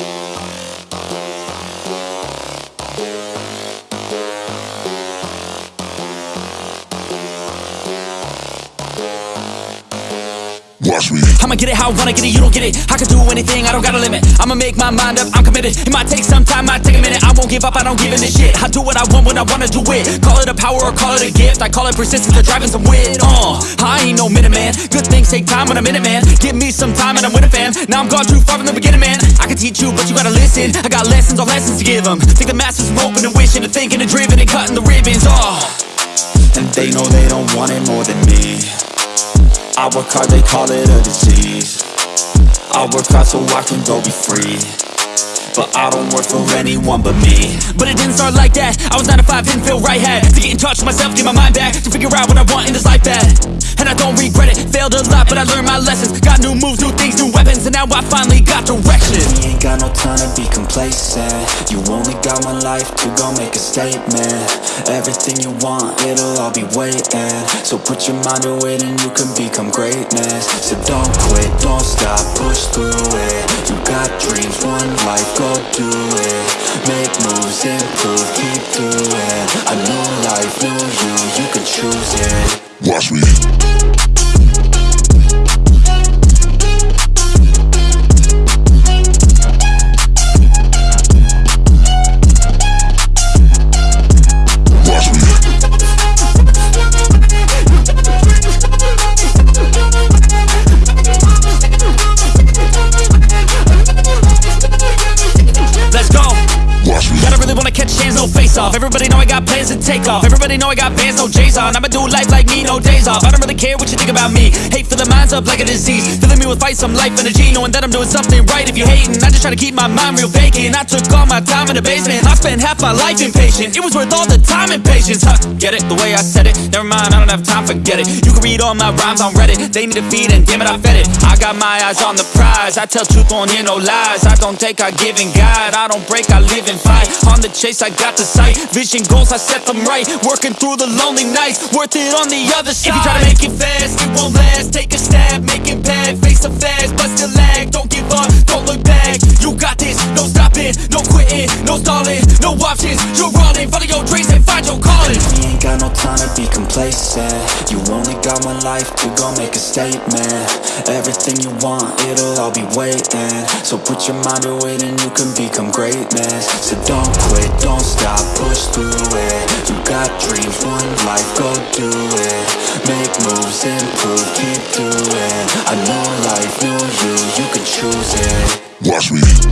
Watch I'ma get it how I wanna get it, you don't get it. I can do anything, I don't got a limit. I'ma make my mind up, I'm committed. It might take some time, might take a minute. I won't give up, I don't give in a shit. I do what I want when I wanna do it. Call it a power or call it a gift. I call it persistence or driving some wit. Uh, I ain't no minute man. Good things take time when I'm in it, man. Give me some time and I'm with a fan. Now I'm gone too far from the beginning, man. I can teach you, but you gotta listen. I got lessons on lessons to give them. Think the masters are open and wishing and thinking and driven and cutting the ribbons. Oh. And they know they don't want it more than I work hard, they call it a disease. I work hard so I can go be free. But I don't work for anyone but me. But it didn't start like that. I was 9 to 5, didn't feel right Had to get in touch with myself, get my mind back To figure out what I want in this life bad And I don't regret it. Failed a lot, but I learned my lessons. Got new moves, new things, new now I finally got direction. We ain't got no time to be complacent. You only got one life to go make a statement. Everything you want, it'll all be waiting. So put your mind to it and you can become greatness. So don't quit, don't stop, push through it. You got dreams, one life, go do it. Make moves, improve, keep doing. A new life, new you, you can choose it. Watch me. Plans to take off. Everybody know I got bands, no J's on. I'ma do life like me, no days off. I don't really care what you think about me. Hate for the minds up like a disease. Filling me with fight, some life energy Knowing that I'm doing something right. If you hating I just try to keep my mind real vacant. I took all my time in the basement. I spent half my life impatient. It was worth all the time and patience. Huh, Get it, the way I said it. Never mind, I don't have time, forget it. You can read all my rhymes on Reddit. They need a feed and damn it, I fed it. I got my eyes on the prize. I tell truth, won't hear no lies. I don't take, I give and guide. I don't break, I live and fight. On the chase, I got the sight. Vision goals, I set them right. Working through the lonely nights Worth it on the other side If you try to make it fast, it won't last. Take a stab, make it bad, Face the fast, but still lag. Don't give up, don't look back. You got this, no stopping No quitting, no stalling No options, you're running Follow your dreams and find your calling. We ain't got no time to be complacent. You only got one life to go make a statement. Everything you want, it'll all be waiting. So put your mind to it and you can become greatness. So don't quit, don't stop, dreams, one life, go do it. Make moves, improve, keep doing A new life, new you, you can choose it. Watch me.